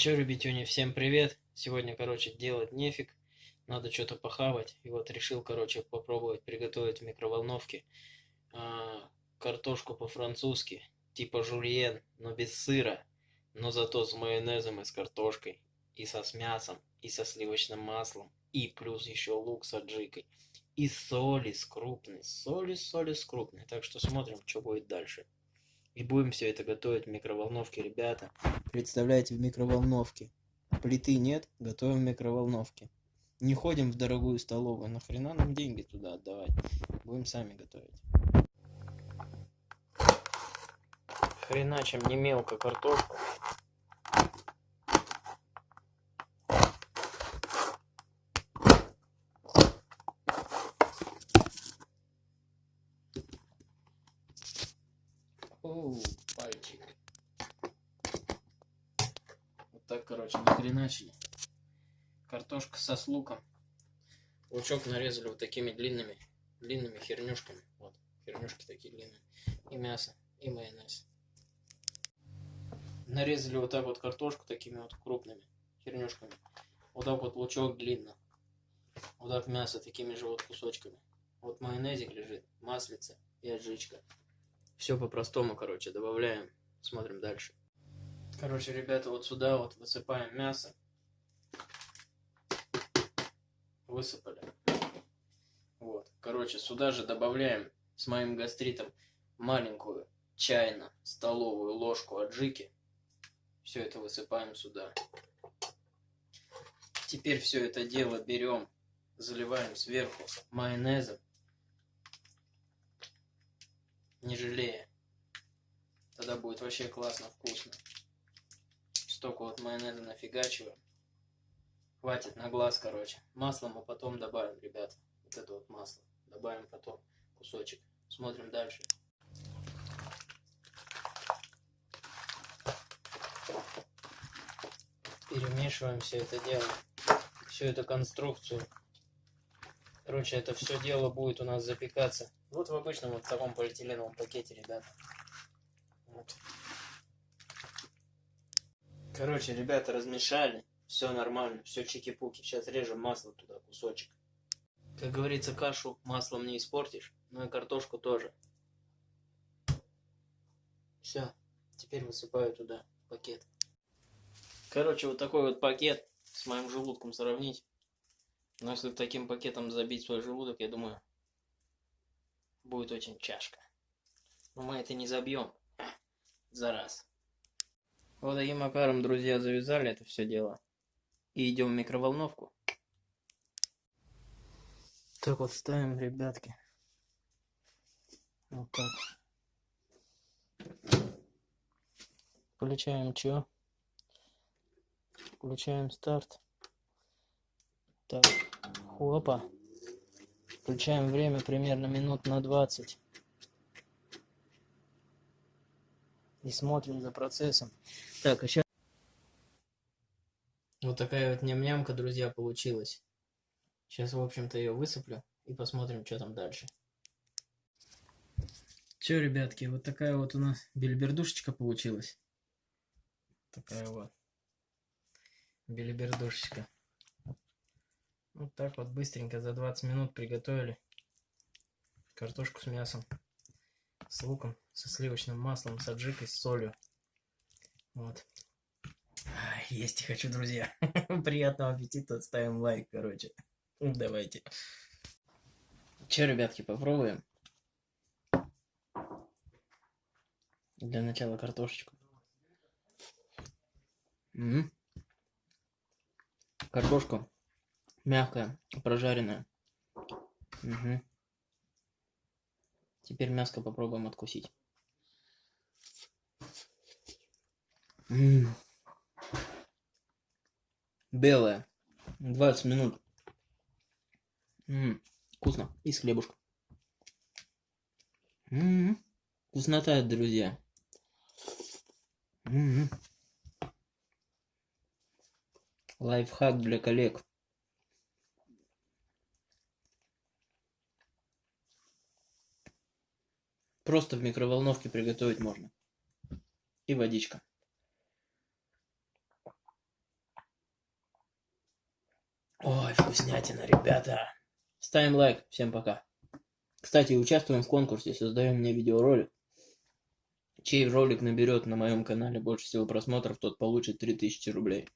Че, ребятюни, всем привет! Сегодня, короче, делать нефиг. Надо что-то похавать. И вот решил, короче, попробовать приготовить в микроволновке а, картошку по-французски. Типа жульен, но без сыра. Но зато с майонезом и с картошкой. И со с мясом, и со сливочным маслом. И плюс еще лук с аджикой. И соли с крупной. Соли, соли с крупной. Так что смотрим, что будет дальше. И будем все это готовить в микроволновке, ребята. Представляете, в микроволновке. Плиты нет, готовим в микроволновке. Не ходим в дорогую столовую, нахрена нам деньги туда отдавать? Будем сами готовить. Хреначим не мелко картошку. Оу, пальчик. Вот так, короче, нахреначили. Картошка со с луком. Лучок нарезали вот такими длинными, длинными хернюшками. Вот, хернюшки такие длинные. И мясо, и майонез. Нарезали вот так вот картошку такими вот крупными хернюшками. Вот так вот лучок длинно. Вот так мясо такими же вот кусочками. Вот майонезик лежит, маслица и аджичка. Все по-простому, короче, добавляем. Смотрим дальше. Короче, ребята, вот сюда вот высыпаем мясо. Высыпали. Вот. Короче, сюда же добавляем с моим гастритом маленькую чайно-столовую ложку аджики. Все это высыпаем сюда. Теперь все это дело берем, заливаем сверху майонезом не жалея. Тогда будет вообще классно, вкусно. Столько вот майонеза нафигачиваем. Хватит на глаз, короче. Масло мы потом добавим, ребят. Вот это вот масло. Добавим потом кусочек. Смотрим дальше. Перемешиваем все это дело. Всю эту конструкцию. Короче, это все дело будет у нас запекаться вот в обычном вот таком полиэтиленовом пакете, ребята. Вот. Короче, ребята размешали. Все нормально, все чики-пуки. Сейчас режем масло туда, кусочек. Как говорится, кашу маслом не испортишь, но и картошку тоже. Все, теперь высыпаю туда пакет. Короче, вот такой вот пакет с моим желудком сравнить. Но если таким пакетом забить свой желудок, я думаю, будет очень чашка. Но мы это не забьем за раз. Вот таким макаром, друзья, завязали это все дело. И идем в микроволновку. Так вот ставим, ребятки. Вот так. Включаем что? Включаем старт. Так, хопа. Включаем время примерно минут на 20. И смотрим за процессом. Так, а сейчас... Вот такая вот ням-нямка, друзья, получилась. Сейчас, в общем-то, ее высыплю и посмотрим, что там дальше. Че, ребятки, вот такая вот у нас бельбердушечка получилась. Такая вот бельбердушечка. Так вот быстренько за 20 минут приготовили картошку с мясом, с луком, со сливочным маслом, с аджикой, с солью. Вот. Есть и хочу, друзья. Приятного аппетита, ставим лайк, короче. Давайте. Че, ребятки, попробуем? Для начала картошечку. Картошку Мягкая, прожаренная. Угу. Теперь мяско попробуем откусить. М -м -м. Белая. 20 минут. М -м. Вкусно. И с хлебушком. М -м. Вкуснота, друзья. М -м. Лайфхак для коллег. Просто в микроволновке приготовить можно. И водичка. Ой, вкуснятина, ребята. Ставим лайк. Всем пока. Кстати, участвуем в конкурсе. Создаем мне видеоролик. Чей ролик наберет на моем канале больше всего просмотров, тот получит 3000 рублей.